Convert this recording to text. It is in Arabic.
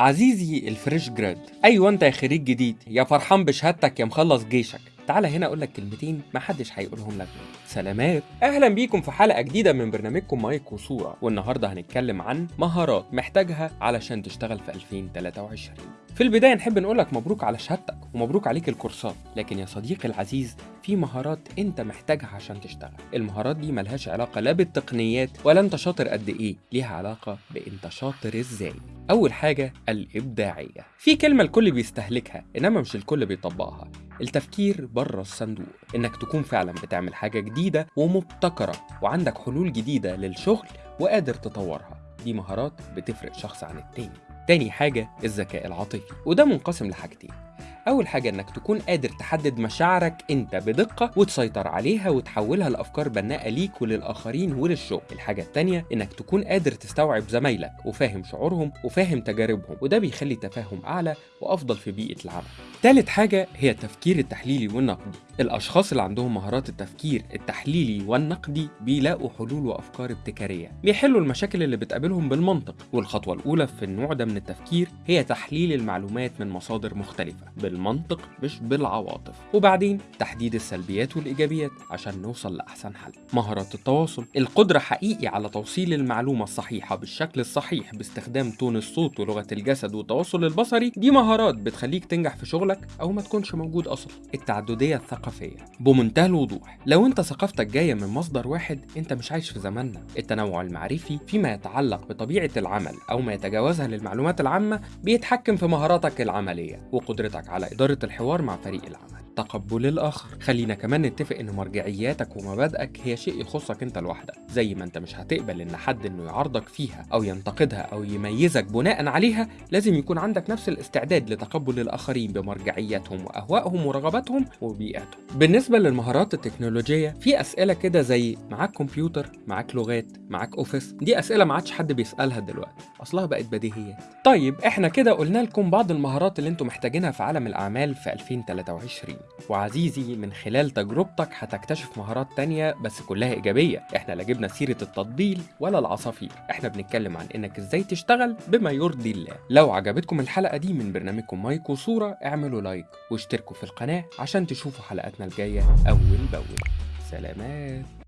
عزيزي الفريش جراد أيوه أنت يا خريج جديد يا فرحان بشهادتك يا مخلص جيشك. تعالى هنا أقول لك كلمتين محدش هيقولهم لك. سلامات. أهلا بيكم في حلقة جديدة من برنامجكم مايك وصورة والنهاردة هنتكلم عن مهارات محتاجها علشان تشتغل في 2023 في البداية نحب نقول لك مبروك على شهادتك ومبروك عليك الكورسات. لكن يا صديقي العزيز في مهارات انت محتاجها عشان تشتغل. المهارات دي ملهاش علاقة لا بالتقنيات ولا انت شاطر قد إيه. ليها علاقة بانت شاطر إزاي. أول حاجة الإبداعية. في كلمة الكل بيستهلكها إنما مش الكل بيطبقها. التفكير بره الصندوق. إنك تكون فعلا بتعمل حاجة جديدة ومبتكرة وعندك حلول جديدة للشغل وقادر تطورها. دي مهارات بتفرق شخص عن التاني. تاني حاجة الذكاء العاطفي. وده منقسم لحاجتين. أول حاجة إنك تكون قادر تحدد مشاعرك أنت بدقة وتسيطر عليها وتحولها لأفكار بناءة ليك وللآخرين وللشغل. الحاجة التانية إنك تكون قادر تستوعب زمايلك وفاهم شعورهم وفاهم تجاربهم وده بيخلي تفاهم أعلى وأفضل في بيئة العمل. تالت حاجة هي التفكير التحليلي والنقدي. الأشخاص اللي عندهم مهارات التفكير التحليلي والنقدي بيلاقوا حلول وأفكار ابتكارية. بيحلوا المشاكل اللي بتقابلهم بالمنطق والخطوة الأولى في النوع ده من التفكير هي تحليل المعلومات من مصادر مختلفة. بالمنطق مش بالعواطف. وبعدين؟ تحديد السلبيات والإيجابيات عشان نوصل لأحسن حل. مهارات التواصل. القدرة حقيقي على توصيل المعلومة الصحيحة بالشكل الصحيح باستخدام تون الصوت ولغة الجسد والتواصل البصري دي مهارات بتخليك تنجح في شغلك أو ما تكونش موجود أصلا. التعددية الثقافية. بمنتهى الوضوح لو أنت ثقافتك جاية من مصدر واحد أنت مش عايش في زماننا. التنوع المعرفي فيما يتعلق بطبيعة العمل أو ما يتجاوزها للمعلومات العامة بيتحكم في مهاراتك العملية وقدرتك على إدارة الحوار مع فريق العمل. تقبل الآخر. خلينا كمان نتفق إن مرجعياتك ومبادئك هي شيء يخصك أنت لوحدك زي ما أنت مش هتقبل إن حد إنه يعارضك فيها أو ينتقدها أو يميزك بناء عليها لازم يكون عندك نفس الاستعداد لتقبل الآخرين بمرجعياتهم وأهوائهم ورغباتهم وبيئاتهم. بالنسبة للمهارات التكنولوجية في أسئلة كده زي معاك كمبيوتر؟ معاك لغات؟ معاك أوفيس؟ دي أسئلة ما عادش حد بيسألها دلوقتي. أصلها بقت بديهيات. طيب إحنا كده قلنا لكم بعض المهارات اللي أنتم محتاجينها في عالم الأعمال في 2023 وعزيزي من خلال تجربتك هتكتشف مهارات تانية بس كلها إيجابية. إحنا لا جبنا سيرة التطبيل ولا العصافير. إحنا بنتكلم عن إنك إزاي تشتغل بما يرضي الله. لو عجبتكم الحلقة دي من برنامجكم مايك وصورة اعملوا لايك واشتركوا في القناة عشان تشوفوا حلقاتنا الجاية أول بأول. سلامات.